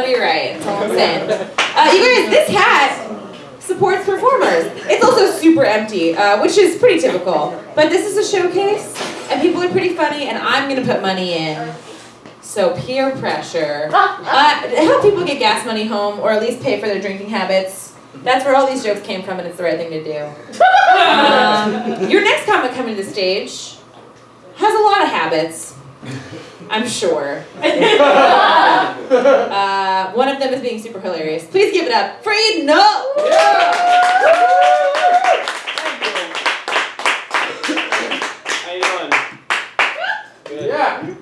want to be right. That's all I'm saying. Uh, you guys, this hat supports performers. It's also super empty, uh, which is pretty typical. But this is a showcase, and people are pretty funny, and I'm gonna put money in. So peer pressure. Uh, help people get gas money home, or at least pay for their drinking habits. That's where all these jokes came from, and it's the right thing to do. Um, your next comic coming to the stage has a lot of habits. I'm sure. uh, one of them is being super hilarious. Please give it up for Eden No. How you doing? Good. Yeah.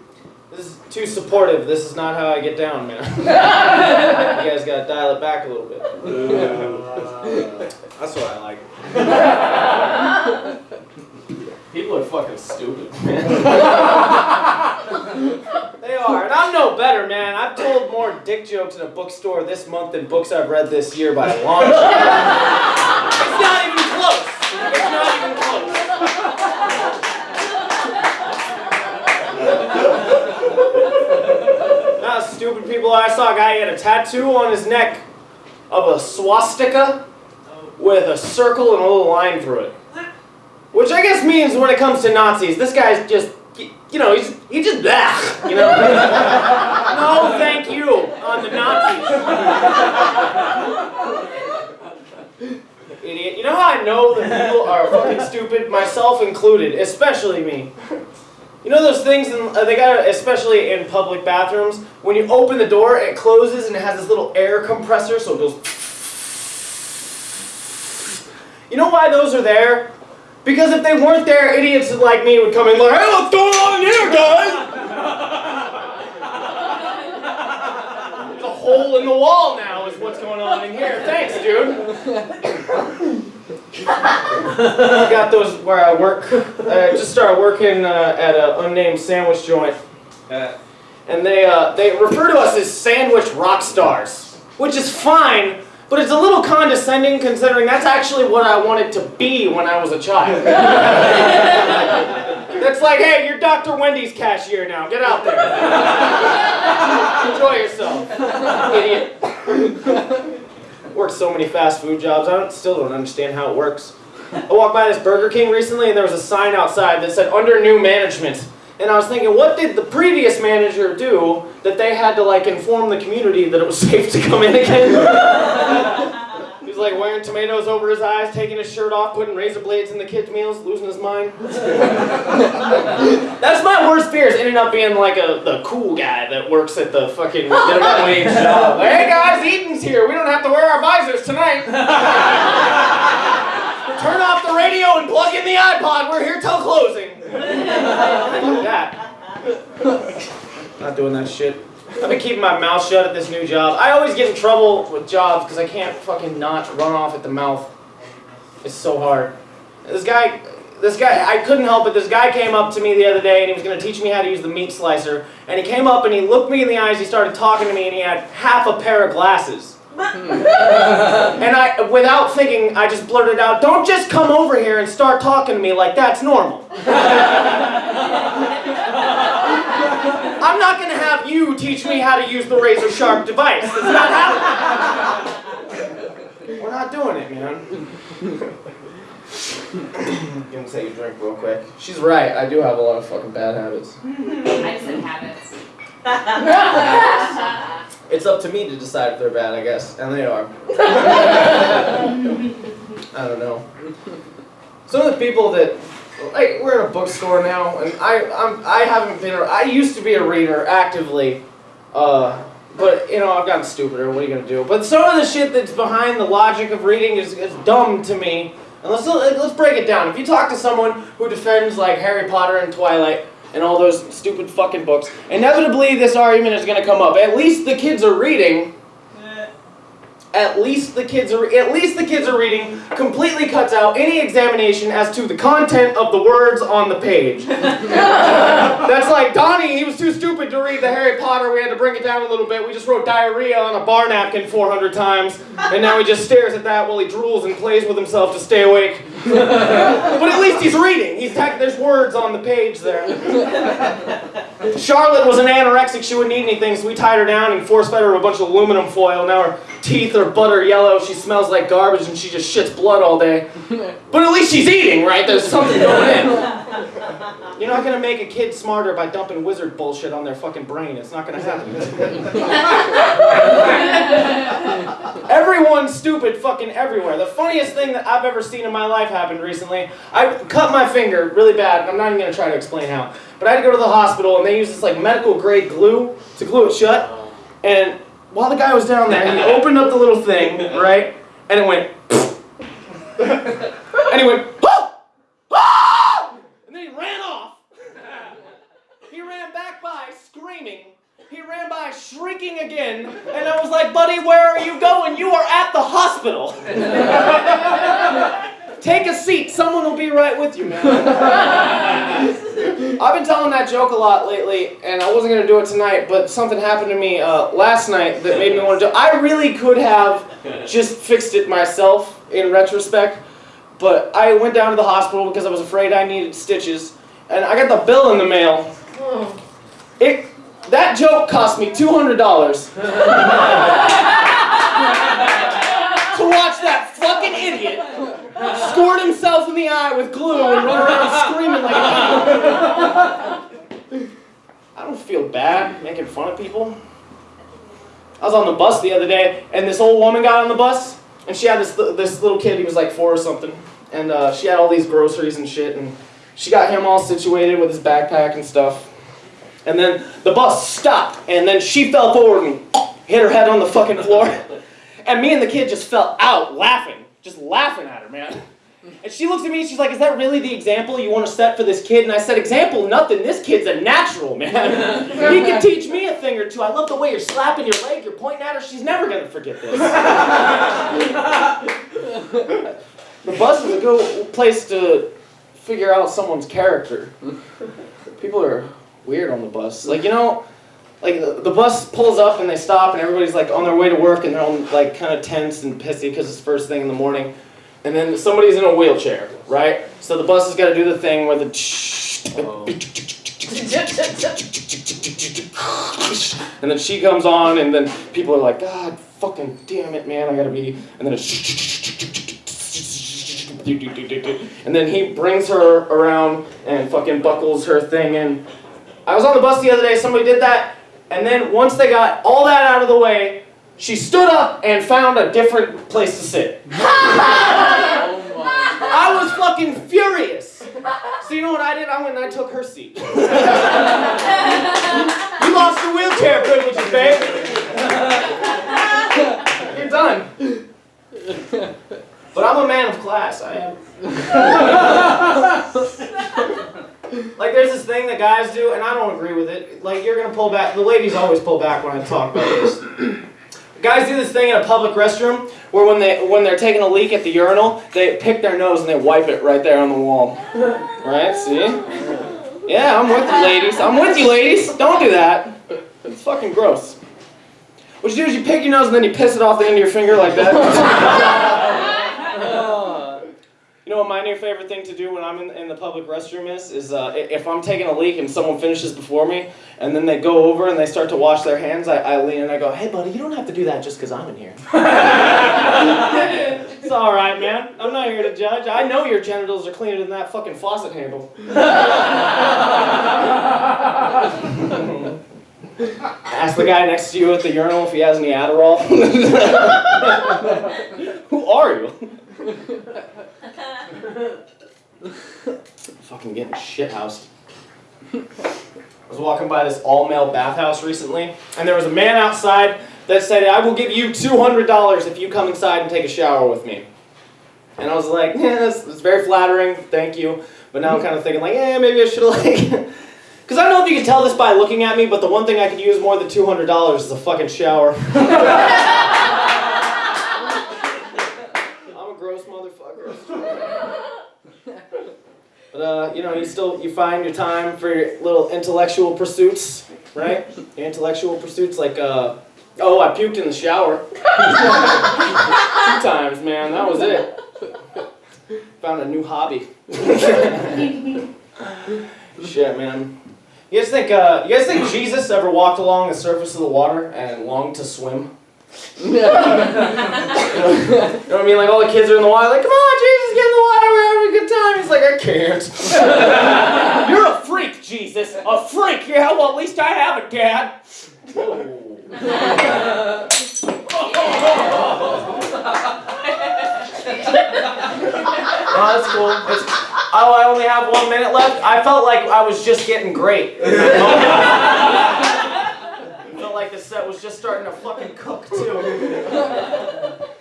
This is too supportive. This is not how I get down, man. you guys gotta dial it back a little bit. That's what I like. People are fucking stupid, man. they are, and I'm no better, man. I've told more dick jokes in a bookstore this month than books I've read this year by a long shot. It's not even close. It's not even close. Not stupid people. I saw a guy he had a tattoo on his neck of a swastika with a circle and a little line through it. Which I guess means when it comes to Nazis, this guy's just, you know, he's he just that, you know. no, thank you on the Nazis. Idiot. You know how I know that people are fucking stupid, myself included, especially me. You know those things, in, uh, they got especially in public bathrooms, when you open the door, it closes and it has this little air compressor, so it goes. You know why those are there? Because if they weren't there, idiots like me would come in like, hey, what's going on here, guys? There's a hole in the wall now is what's going on in here. Thanks, dude. I got those where I work. I just started working uh, at an unnamed sandwich joint, uh, and they uh, they refer to us as sandwich rock stars, which is fine, but it's a little condescending considering that's actually what I wanted to be when I was a child. That's like, hey, you're Dr. Wendy's cashier now. Get out there. Enjoy yourself, idiot. Worked so many fast food jobs. I don't, still don't understand how it works. I walked by this Burger King recently and there was a sign outside that said under new management. And I was thinking, what did the previous manager do that they had to like inform the community that it was safe to come in again? He's like wearing tomatoes over his eyes, taking his shirt off, putting razor blades in the kids' meals, losing his mind. That's my worst fear is ending up being like a the cool guy that works at the fucking minimum wage job. Hey guys, Eaton's here. We don't have to wear our visors tonight. Turn off the radio and plug in the iPod. We're here till closing. Fuck that. Not doing that shit. I've been keeping my mouth shut at this new job. I always get in trouble with jobs because I can't fucking not run off at the mouth. It's so hard. This guy, this guy, I couldn't help it. This guy came up to me the other day and he was going to teach me how to use the meat slicer. And he came up and he looked me in the eyes, he started talking to me, and he had half a pair of glasses. Hmm. and I, without thinking, I just blurted out, don't just come over here and start talking to me like that's normal. I'm not going to teach me how to use the razor sharp device. That's not happening. We're not doing it, man. you can say you drink real quick. She's right. I do have a lot of fucking bad habits. I just said habits. It's up to me to decide if they're bad, I guess, and they are. I don't know. Some of the people that, like, we're in a bookstore now, and I, I'm, I haven't been. I used to be a reader actively, uh, but you know I've gotten stupider. What are you gonna do? But some of the shit that's behind the logic of reading is, is dumb to me. And let's let's break it down. If you talk to someone who defends like Harry Potter and Twilight and all those stupid fucking books, inevitably this argument is gonna come up. At least the kids are reading. At least the kids are at least the kids are reading completely cuts out any examination as to the content of the words on the page. That's like Donnie, he was too stupid to read the Harry Potter, we had to bring it down a little bit. We just wrote diarrhea on a bar napkin 400 times, and now he just stares at that while he drools and plays with himself to stay awake. but at least he's reading. He's there's words on the page there. Charlotte was an anorexic. She wouldn't eat anything, so we tied her down and force fed her a bunch of aluminum foil. Now her teeth are butter yellow. She smells like garbage and she just shits blood all day. But at least she's eating, right? There's something going in. You're not gonna make a kid smarter by dumping wizard bullshit on their fucking brain. It's not gonna happen. Everyone's stupid fucking everywhere. The funniest thing that I've ever seen in my life happened recently. I cut my finger really bad. I'm not even gonna try to explain how. But I had to go to the hospital and they used this like medical grade glue to glue it shut. And while the guy was down there, he opened up the little thing, right? And it went. and he went. "Ah! Ah!" And then he ran off. He ran back by screaming. He ran by shrieking again. And I was like, buddy, where are you going? You are at the hospital. Take a seat. Someone will be right with you, man. I've been telling that joke a lot lately, and I wasn't going to do it tonight, but something happened to me uh, last night that made me want to do it. I really could have just fixed it myself in retrospect, but I went down to the hospital because I was afraid I needed stitches, and I got the bill in the mail. It that joke cost me two hundred dollars to watch that fucking idiot squirt himself in the eye with glue and run around screaming like a I don't feel bad making fun of people. I was on the bus the other day, and this old woman got on the bus, and she had this this little kid. He was like four or something, and uh, she had all these groceries and shit, and she got him all situated with his backpack and stuff. And then the bus stopped, and then she fell forward and hit her head on the fucking floor. And me and the kid just fell out laughing, just laughing at her, man. And she looks at me and she's like, Is that really the example you want to set for this kid? And I said, Example, nothing. This kid's a natural, man. he can teach me a thing or two. I love the way you're slapping your leg, you're pointing at her. She's never going to forget this. the bus is a good place to figure out someone's character. People are weird on the bus. Like, you know, like the, the bus pulls up and they stop and everybody's like on their way to work and they're all like kind of tense and pissy because it's first thing in the morning. And then somebody's in a wheelchair, right? So the bus has got to do the thing where the oh. and then she comes on and then people are like, God fucking damn it, man, I gotta be and then and then he brings her around and fucking buckles her thing in. I was on the bus the other day, somebody did that, and then once they got all that out of the way, she stood up and found a different place to sit. I was fucking furious. So you know what I did? I went and I took her seat. you lost your wheelchair privileges, babe. You're done. But I'm a man of class. I am. like there's this thing that guys do, and I don't agree with it. Like you're gonna pull back. The ladies always pull back when I talk about this. Guys do this thing in a public restroom where when they when they're taking a leak at the urinal, they pick their nose and they wipe it right there on the wall. Right? See? Yeah, I'm with you, ladies. I'm with you, ladies. Don't do that. It's fucking gross. What you do is you pick your nose and then you piss it off the end of your finger like that. You know what my new favorite thing to do when I'm in, in the public restroom is? Is uh, if I'm taking a leak and someone finishes before me, and then they go over and they start to wash their hands, I, I lean and I go, hey buddy, you don't have to do that just because I'm in here. it's alright, man. I'm not here to judge. I know your genitals are cleaner than that fucking faucet handle. Ask the guy next to you at the urinal if he has any Adderall. Who are you? Fucking getting shit housed. I was walking by this all male bathhouse recently, and there was a man outside that said, I will give you $200 if you come inside and take a shower with me. And I was like, yeah, that's, that's very flattering, thank you. But now I'm kind of thinking, like, yeah, maybe I should like. Because I don't know if you can tell this by looking at me, but the one thing I could use more than $200 is a fucking shower. I'm a gross motherfucker. But uh, you know, you still you find your time for your little intellectual pursuits, right? Your intellectual pursuits like uh, oh, I puked in the shower. Two times, man. That was it. Found a new hobby. Shit, man. You guys think uh, you guys think Jesus ever walked along the surface of the water and longed to swim? You, know, you know what I mean? Like all the kids are in the water, like, come on, Jesus, get in the water, we're having a good time. He's like, I can't. You're a freak, Jesus. A freak. Yeah, well, at least I have a dad. Oh, that's cool. It's, oh, I only have one minute left. I felt like I was just getting great. in that moment. I felt like the set was just starting to fucking cook too.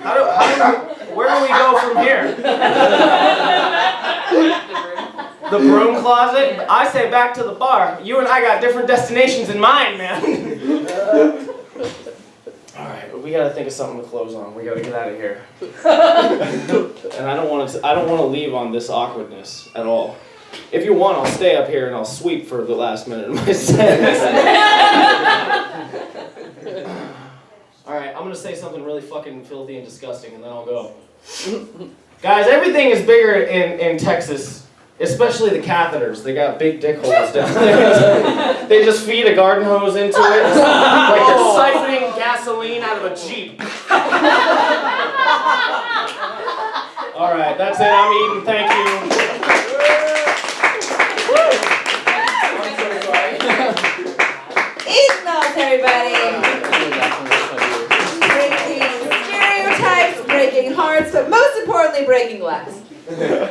How do, how do we, where do we go from here? The broom closet? I say back to the bar. You and I got different destinations in mind, man. All right, we gotta think of something to close on. We gotta get out of here. and I don't want to. I don't want to leave on this awkwardness at all. If you want, I'll stay up here and I'll sweep for the last minute of my set. all right, I'm gonna say something really fucking filthy and disgusting, and then I'll go. Guys, everything is bigger in in Texas. Especially the catheters. They got big dick holes down there. they just feed a garden hose into it. Like they're oh. siphoning gasoline out of a Jeep. All right, that's it. I'm eating. Thank you. Breaking